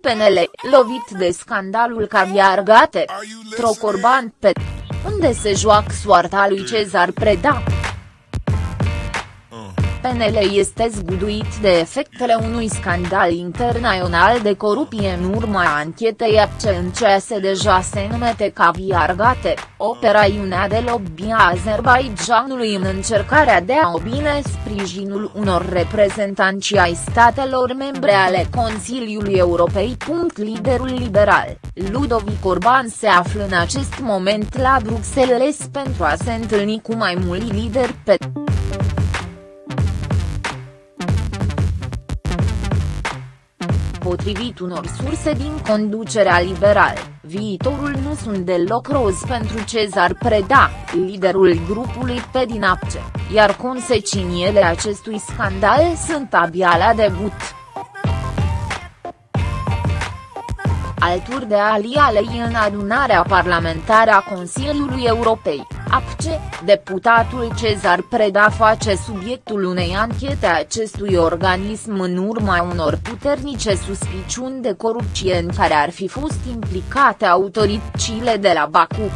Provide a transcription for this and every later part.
PNL, lovit de scandalul Caviar Gate, Trocorban pe unde se joacă soarta lui Cezar Preda. PNL este zguduit de efectele unui scandal internațional de corupție în urma anchetei APCE în ceea se deja se numete Caviar Gate, operațiunea de lobby a Azerbaijanului în încercarea de a obține sprijinul unor reprezentanți ai statelor membre ale Consiliului Europei. Liderul liberal, Ludovic Orban se află în acest moment la Bruxelles pentru a se întâlni cu mai mulți lideri pe Potrivit unor surse din conducerea liberală, viitorul nu sunt deloc roz pentru Cezar Preda, liderul grupului pe din APCE, iar consecințele acestui scandal sunt abia la debut. Alături de Ali Alei în adunarea parlamentară a Consiliului Europei, APCE, deputatul Cezar Preda face subiectul unei anchete a acestui organism în urma unor puternice suspiciuni de corupție în care ar fi fost implicate autoritățile de la Baku.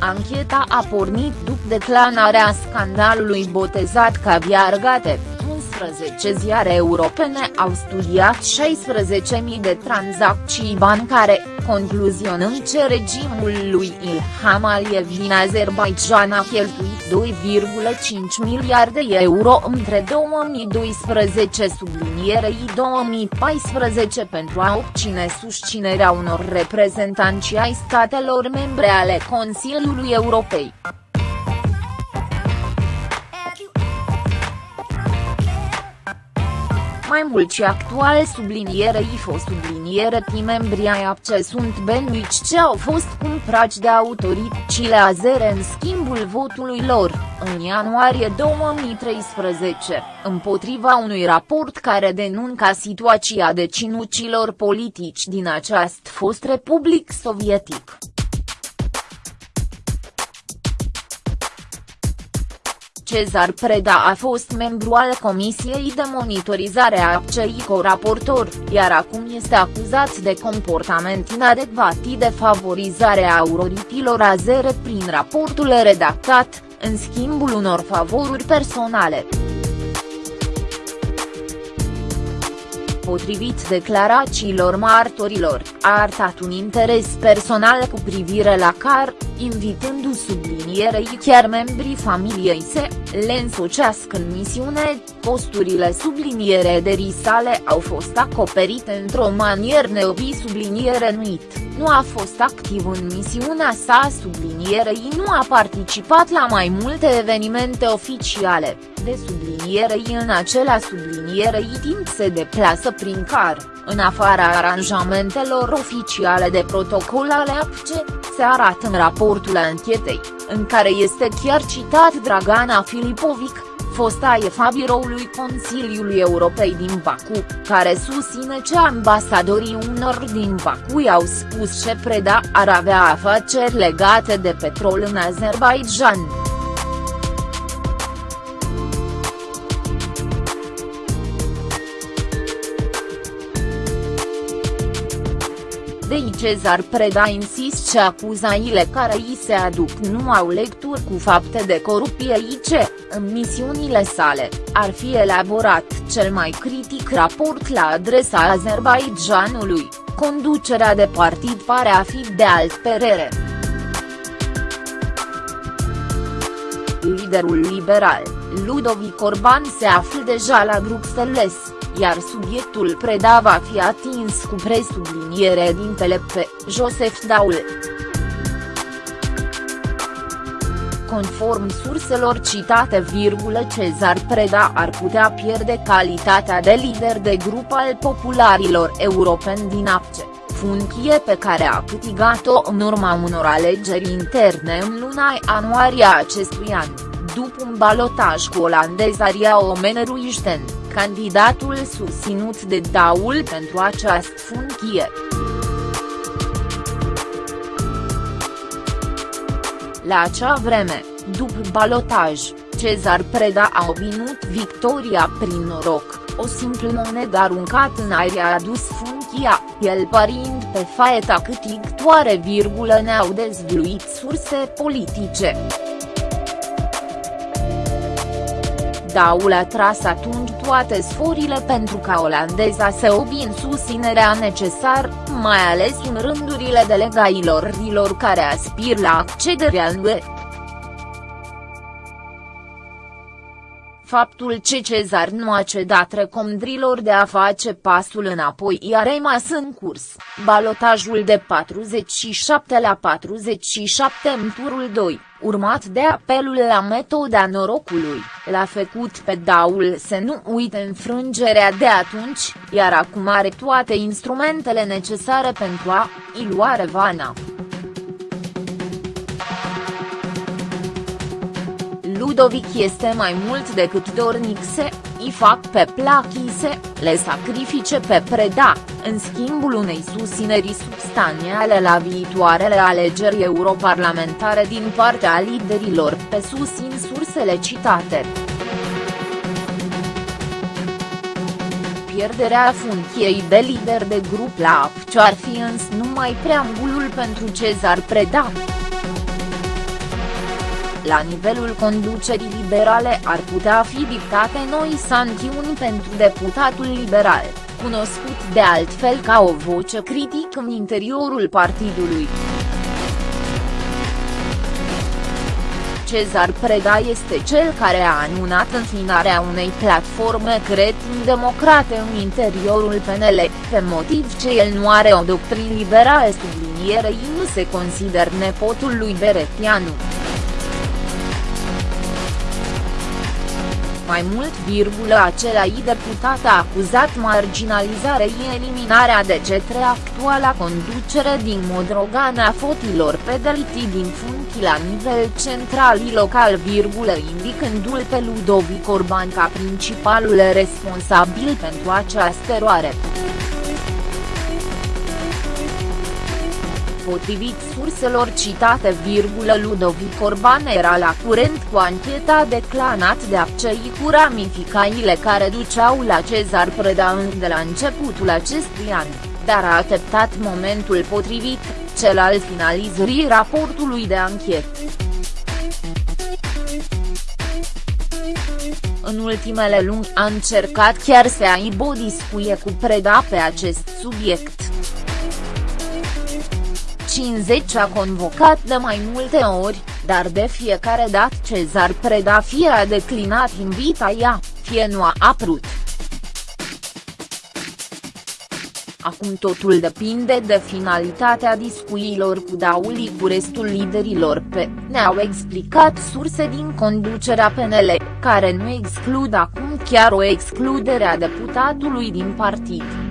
Ancheta a pornit după declanarea scandalului botezat Caviar Gate. 11 ziare europene au studiat 16.000 de tranzacții bancare, concluzionând ce regimul lui Ilham Aliyev din Azerbaijan a cheltuit 2,5 miliarde euro între 2012 sublinierei 2014 pentru a obține susținerea unor reprezentanți ai statelor membre ale Consiliului Europei. Mai mult și actual sublinierei fost subliniere membrii ai APCE sunt benuici ce au fost cumpărați de autoritățile azere în schimbul votului lor, în ianuarie 2013, împotriva unui raport care denunca situația deținuților politici din această fost republic sovietic. Cezar Preda a fost membru al Comisiei de Monitorizare a APCI co-raportor, iar acum este acuzat de comportament inadecvat de favorizare a autoritilor azere prin raportul redactat, în schimbul unor favoruri personale. potrivit declarațiilor martorilor, a arătat un interes personal cu privire la car, invitându sublinierei chiar membrii familiei se, le însocească în misiune, posturile subliniere de risale au fost acoperite într-o manieră neobi subliniere nuit, nu a fost activ în misiunea sa sublinierei nu a participat la mai multe evenimente oficiale, de sublinierei în acela sublinierei timp se deplasă prin car, în afara aranjamentelor oficiale de protocol ale APCE, se arată în raportul anchetei, în care este chiar citat Dragana Filipovic, fosta efa biroului Consiliului Europei din Baku, care susține ce ambasadorii unor din Baku i-au spus ce Preda ar avea afaceri legate de petrol în Azerbaijan. De Cezar Preda insist ce acuzaile care îi se aduc nu au lecturi cu fapte de corupție ce, în misiunile sale, ar fi elaborat cel mai critic raport la adresa Azerbaijanului, conducerea de partid pare a fi de alt perere. Liderul liberal, Ludovic Orban se află deja la Bruxelles iar subiectul Preda va fi atins cu presubliniere din pe Joseph Daul. Conform surselor citate virgulă Cezar Preda ar putea pierde calitatea de lider de grup al popularilor europeni din APCE, funcție pe care a câștigat-o în urma unor alegeri interne în luna ianuarie acestui an, după un balotaj cu olandezaria Omeneruișten candidatul susținut de Daul pentru această funcție. La acea vreme, după balotaj, Cezar Preda a obținut victoria prin noroc. o simplă monedă aruncat în aer a adus funchia, el parind pe faeta câtigtoare virgulă ne-au dezvluit surse politice. Daul a tras atunci toate sforile pentru ca olandeza să obin susținerea necesar, mai ales în rândurile delegailor rilor care aspir la accederea în UE. Faptul ce Cezar nu a cedat recomandrilor de a face pasul înapoi i-a rămas în curs, balotajul de 47 la 47 în turul 2, urmat de apelul la metoda norocului, l-a făcut pe Daul să nu uite înfrângerea de atunci, iar acum are toate instrumentele necesare pentru a-i lua revana. Ludovic este mai mult decât dornic să îi fac pe plachise, le sacrifice pe preda, în schimbul unei susțineri substanțiale la viitoarele alegeri europarlamentare din partea liderilor pe susțin sursele citate. pierderea funcției de lider de grup la APC ar fi însă numai preambulul pentru Cezar Preda la nivelul conducerii liberale ar putea fi dictate noi sancțiuni pentru deputatul liberal, cunoscut de altfel ca o voce critică în interiorul partidului. Cezar Preda este cel care a anunat înfinarea unei platforme cretin-democrate în interiorul PNL, pe motiv ce el nu are o doctrină liberală sublinierei nu se consider nepotul lui Beretianu. Mai mult virgulă același deputat a acuzat marginalizarea și eliminarea de cetre actuala conducere din Modrogan a fotilor pedaliti din funcții la nivel central și local virgulă indicându-l pe Ludovic Orban ca principalul responsabil pentru această eroare. Potrivit surselor citate, Ludovic Orban era la curent cu ancheta declanat de accei cu ramificațiile care duceau la Cezar Preda de la începutul acestui an, dar a așteptat momentul potrivit, cel al finalizării raportului de anchetă. În ultimele luni a încercat chiar să aibă o discuție cu Preda pe acest subiect. 50 a convocat de mai multe ori, dar de fiecare dată Cezar Preda fie a declinat invitația, fie nu a aprut. Acum totul depinde de finalitatea discuțiilor cu Dauli cu restul liderilor pe, ne-au explicat surse din conducerea PNL, care nu exclud acum chiar o excludere a deputatului din partid.